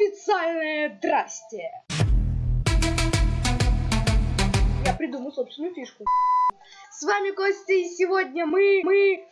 Официальное здрасте! Я придумал собственную фишку. С вами Костя, и сегодня мы... мы...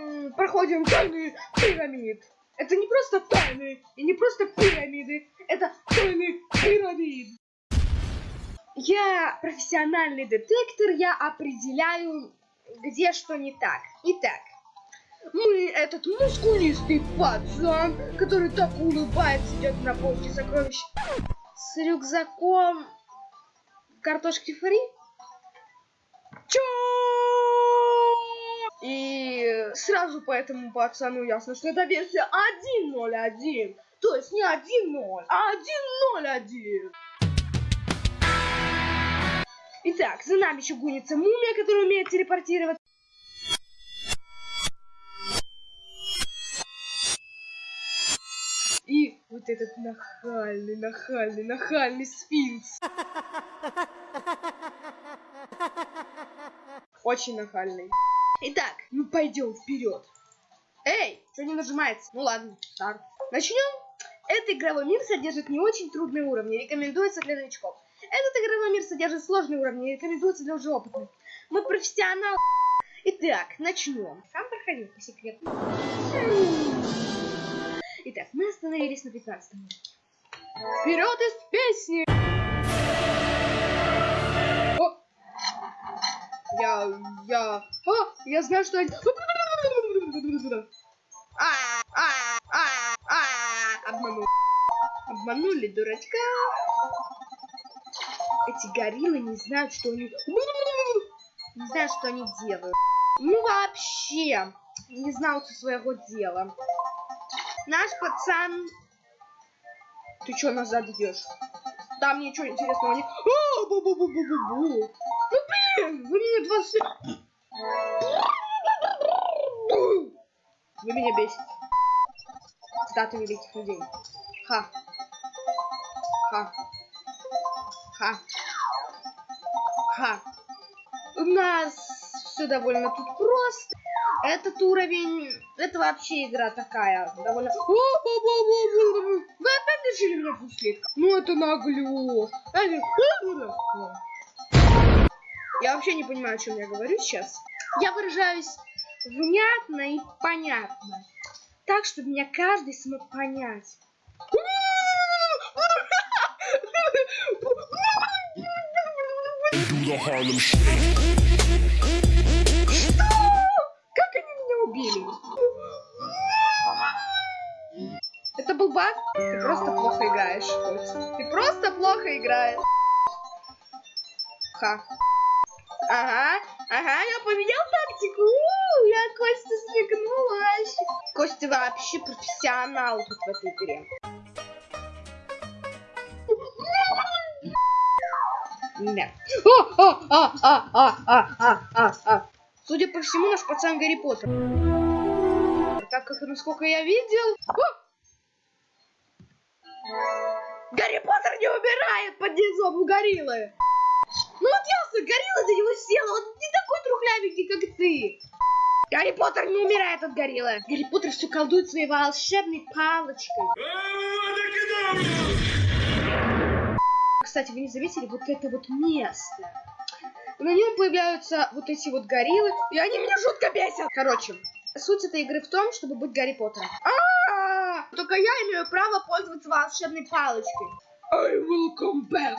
м, проходим тайны пирамид. Это не просто тайны, и не просто пирамиды, это тайны пирамид. Я профессиональный детектор, я определяю, где что не так. Итак, мы этот мускулистый пацан, который так улыбается, идет на поиске сокровищ с рюкзаком картошки фри. Чё? И сразу по этому пацану ясно, что это версия 1.0.1. То есть не 1.0, а 1.0.1. Итак, за нами еще гонится мумия, которая умеет телепортировать. Вот этот нахальный, нахальный, нахальный сфинкс. Очень нахальный. Итак, мы пойдем вперед. Эй, что не нажимается? Ну ладно, старт. Начнем. Этот игровой мир содержит не очень трудные уровни, рекомендуется для новичков. Этот игровой мир содержит сложные уровни, рекомендуется для уже опытных. Мы профессионалы. Итак, начнем. Сам проходил по секрету. Итак, мы остановились на 15 Вперед из песни! О! Я, я, о, я знаю, что они... А, а, а, а, обманули. Обманули дурачка. Эти гориллы не знают, что они... Не знают, что они делают. Ну вообще, не знают своего дела. Наш пацан... Ты чё назад идешь? Там ничего интересного нет. А, бу -бу -бу -бу -бу -бу. Ну блин, вы меня 20... Вы меня бесите. Цитаты великих людей. Ха. Ха. Ха. Ха. У нас все довольно тут просто. Этот уровень, это вообще игра такая, довольно... Вы опять решили меня пустить? Ну это наглё. Я вообще не понимаю, о чем я говорю сейчас. Я выражаюсь внятно и понятно. Так, чтобы меня каждый смог понять. Что? Плохо играешь. Ха. Ага, ага, я поменял тактику. У, я Костя свигнул вообще. Костя вообще профессионал тут в этой игре. Да. О, а, а, а, а, а, а, а. Судя по всему, наш пацан Гарри Поттер. Так как, насколько я видел... О! Гарри Поттер не умирает под низом у гориллы. Ну вот ясно, горилла за него села, он не такой трухлявенький, как ты. Гарри Поттер не умирает от гориллы. Гарри Поттер все колдует своей волшебной палочкой. Кстати, вы не заметили вот это вот место? На нем появляются вот эти вот гориллы, и они меня жутко бесят. Короче, суть этой игры в том, чтобы быть Гарри Поттером. А, только я имею право пользоваться волшебной палочкой. I will come back.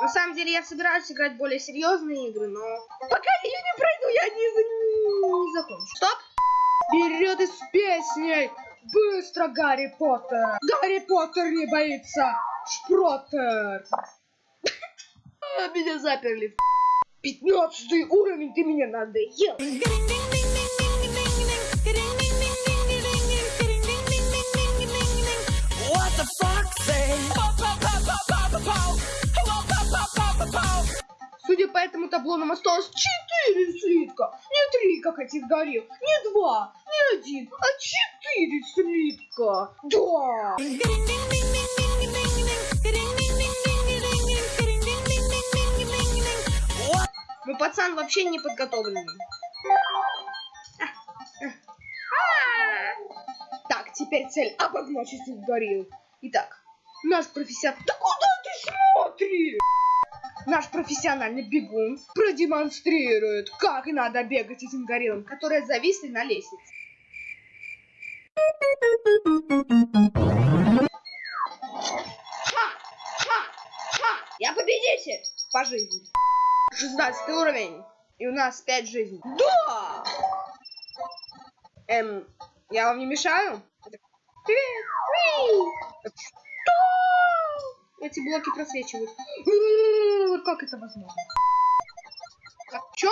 На самом деле я собираюсь играть более серьезные игры, но пока я не пройду, я не, не закончу. Стоп! Вперед из песней! Быстро, Гарри Поттер! Гарри Поттер не боится! Шпроттер! Меня заперли. Пятнадцатый уровень, ты меня надоел. Судя по этому табло, нам осталось четыре слитка. Не три, как этих горил. Не два, не один, а четыре слитка. Да. Ну, пацан вообще не подготовленный. А, теперь цель обогнать этих горилл. Итак, наш профессионал... Да куда ты смотришь? Наш профессиональный бегун продемонстрирует, как надо бегать этим гориллам, которые зависли на лестнице. Ха! Ха! Ха! Я победитель по жизни. 16 уровень. И у нас 5 жизней. Да! Эм, я вам не мешаю? Привет! Уи! Эти блоки просвечивают. Как это возможно? А, чё?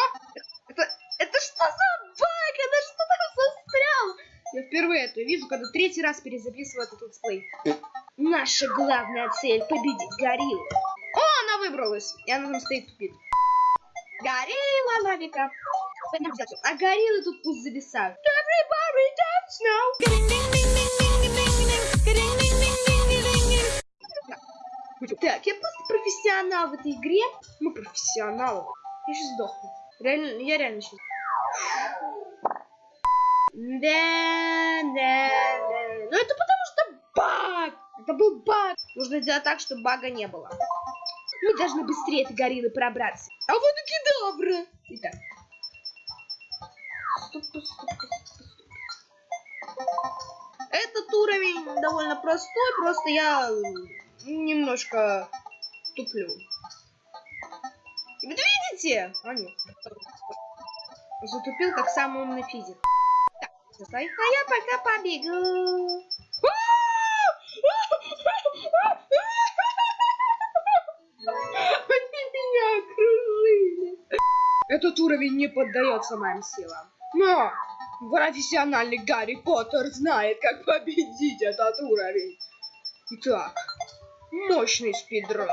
Это, это что за баг? Это что там застрял? Я впервые это вижу, когда третий раз перезаписываю этот летсплей. Наша главная цель победить гориллу. О, она выбралась. И она там стоит тупит. Горилла лавика. А гориллы тут пусть зависают. Everybody dance now. Так, я просто профессионал в этой игре. Мы профессионалы. Я сейчас сдохну. Реально, я реально сейчас. Да, да, да. Ну это потому что баг. Это был баг. Нужно сделать так, чтобы бага не было. Мы должны быстрее этой гориллы пробраться. А вот и кедавра. Итак. Стоп, стоп, стоп, стоп. Этот уровень довольно простой, просто я немножко туплю. Вот видите? А нет. Затупил, как самый умный физик. Так, застой. А я пока побегу. Они меня окружили. Этот уровень не поддается моим силам. Но профессиональный Гарри Поттер знает, как победить этот уровень. Итак, мощный спидран.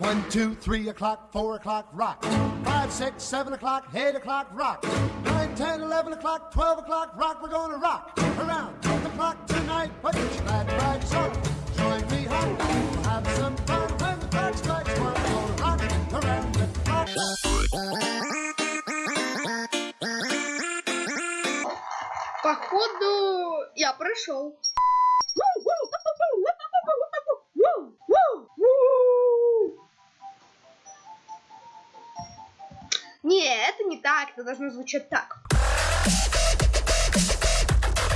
One, two, three o'clock, four o'clock, rock. Five, six, seven o'clock, eight o'clock, rock. Nine, ten, eleven o'clock, twelve o'clock, rock. We're gonna rock around the clock tonight. Put your glad rags on. Join me, hon. We'll have some fun when the clock strikes one. We're gonna rock around the clock. Походу, я прошел. Не, так, это должно звучать так.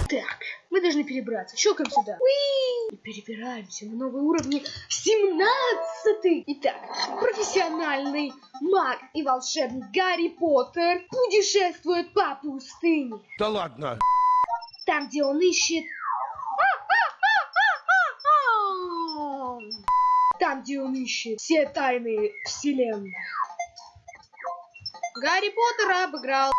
Так, мы должны перебраться. Щелкаем сюда. Уи! И перебираемся на новые уровни. 17 Итак, профессиональный маг и волшебник Гарри Поттер путешествует по пустыне. Да ладно. Там, где он ищет... Там, где он ищет все тайны вселенной. Гарри Поттера обыграл.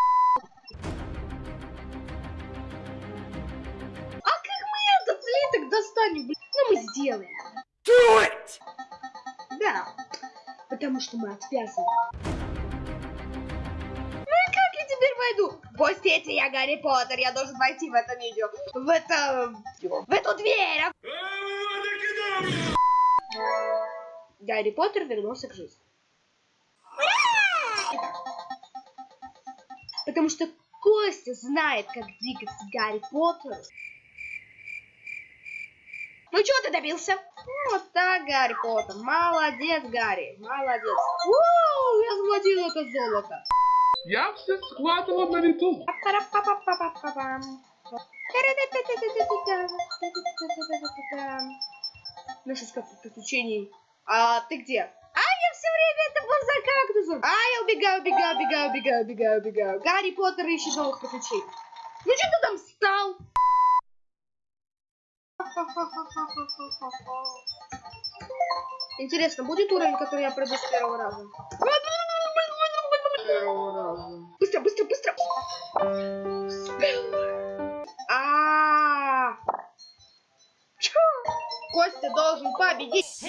А как мы этот слиток достанем? блин? Ну, мы сделаем. Do it! Да, потому что мы отвязаны. Ну и как я теперь войду? Пустите, я Гарри Поттер, я должен войти в это видео. В это... В эту дверь. а? Гарри Поттер вернулся к жизни. Потому что Костя знает, как двигаться Гарри Поттеру. Ну, чего ты добился? Ну, Вот так, Гарри Поттер. Молодец, Гарри. Молодец. У, я схватил это золото. Я все схватывал на лету. Па-па-па-па-па-па-пам. Наши скопы приключений. А ты где? А, я все время это был за кактусом. А, я убегаю, убегаю, убегаю, убегаю, убегаю, убегаю. Гарри Поттер ищет новых приключений. Ну что ты там встал? Интересно, будет уровень, который я пройду с первого раза? Первого раза. Быстро, быстро, быстро! А, Чё? Костя должен победить.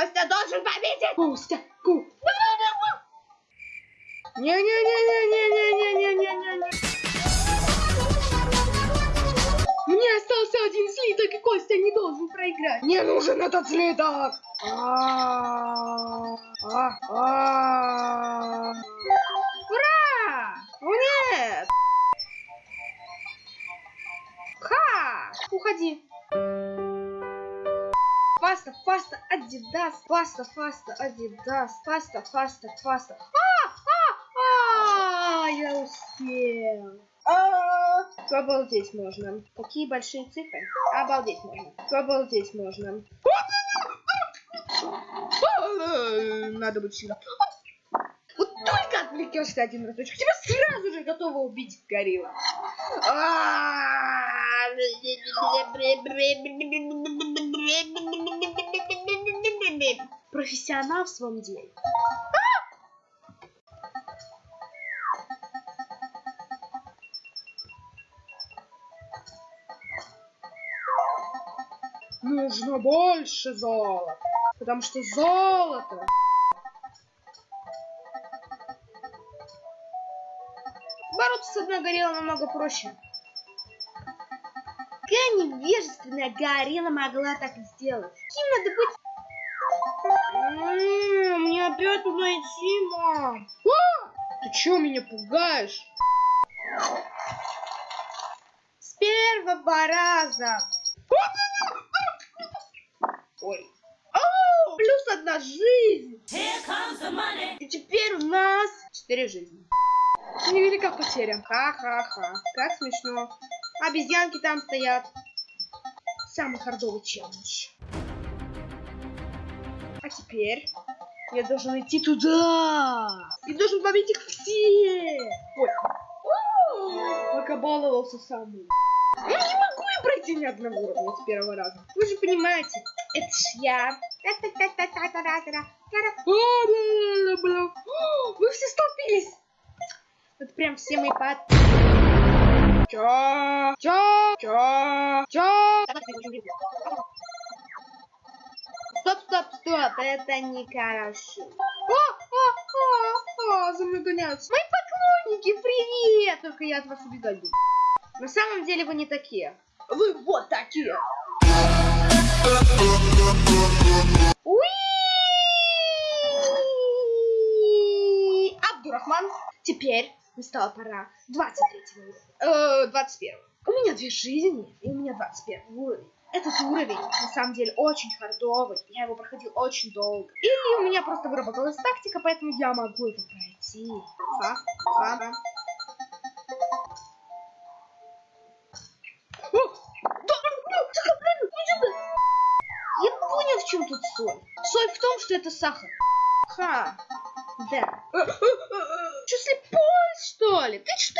Костя должен победить! Костя! Ку! Не-не-не-не-не-не-не-не-не-не-не! Мне остался один слиток, и Костя не должен проиграть. Мне нужен этот слиток! Ура! Нет! Ха! Уходи! Faster, faster, Adidas, faster, faster, Adidas, faster, faster, faster. А, а, а, я успел. А, Обалдеть можно. Какие большие цифры. Обалдеть можно. Обалдеть можно. А, Надо быть всегда. Вот только отвлекешься один разочек, тебя сразу же готова убить горилла. Профессионал в своем деле. Нужно больше золота. Потому что золото Бороться с одной гориллой намного проще. Какая невежественная горилла могла так сделать? Кем надо быть? Мне опять туда идти, мам. Ты чё меня пугаешь? С первого раза. Ой. О, плюс одна жизнь. И теперь у нас четыре жизни. Невелика потеря. Ха-ха-ха. Как смешно. Обезьянки там стоят. Самый хардовый челлендж. Теперь я должен идти туда. И должен победить их все. Ой. Покабаловался сам. Я не могу я пройти ни одного уровня с первого раза. Вы же понимаете, это ж я. А, Вы все столпились. Вот прям все мои под... Чё? Чё? Чё? Чё? Стоп, стоп, стоп, это нехорошо. О, о, о, о, за мной гоняются. Мои поклонники, привет! Только я от вас буду. На самом деле вы не такие. Вы вот такие. Уи! Абдурахман. Теперь настала пора 23 уровня. Э, 21. У меня две жизни, и у меня 21 уровень. Этот уровень, на самом деле, очень хардовый. Я его проходил очень долго. И у меня просто выработалась тактика, поэтому я могу это пройти. Ха. О, да. Я понял, в чем тут соль. Соль в том, что это сахар. Ха, да. Что, слепой, что ли? Ты что,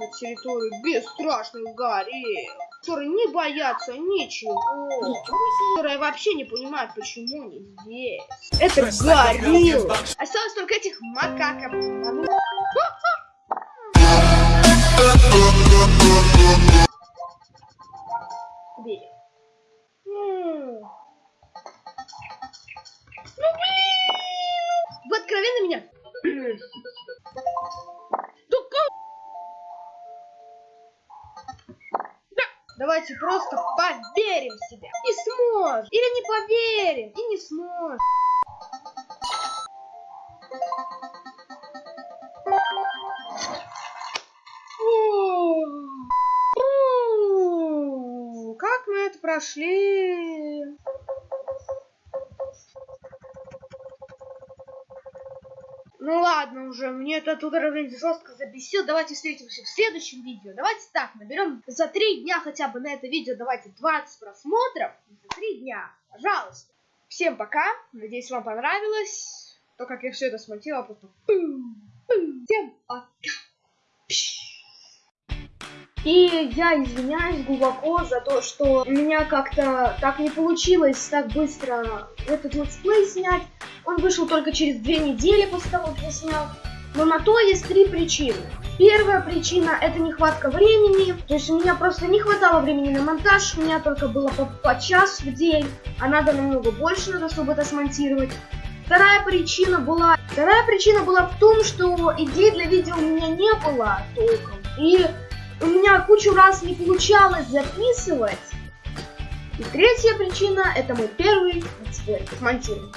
на территорию бесстрашных горилл, которые не боятся ничего, которые вообще не понимают, почему они здесь. Это гориллы. Осталось только этих макаков. Давайте просто поверим в себя. И сможем. Или не поверим и не сможем. Фу. Фу. Как мы это прошли? Уже, мне этот уровень жестко забесил. Давайте встретимся в следующем видео. Давайте так, наберем за три дня хотя бы на это видео. Давайте 20 просмотров. За три дня, пожалуйста. Всем пока. Надеюсь, вам понравилось. То, как я все это смонтировала, просто... Всем пока. И я извиняюсь глубоко за то, что у меня как-то так не получилось так быстро этот летсплей снять. Он вышел только через две недели после того, как я снял. Но на то есть три причины. Первая причина это нехватка времени. То есть у меня просто не хватало времени на монтаж. У меня только было по, по час в день. А надо намного больше, надо, чтобы это смонтировать. Вторая причина была... Вторая причина была в том, что идей для видео у меня не было толком. И у меня кучу раз не получалось записывать. И третья причина это мой первый летсплей с монтированием.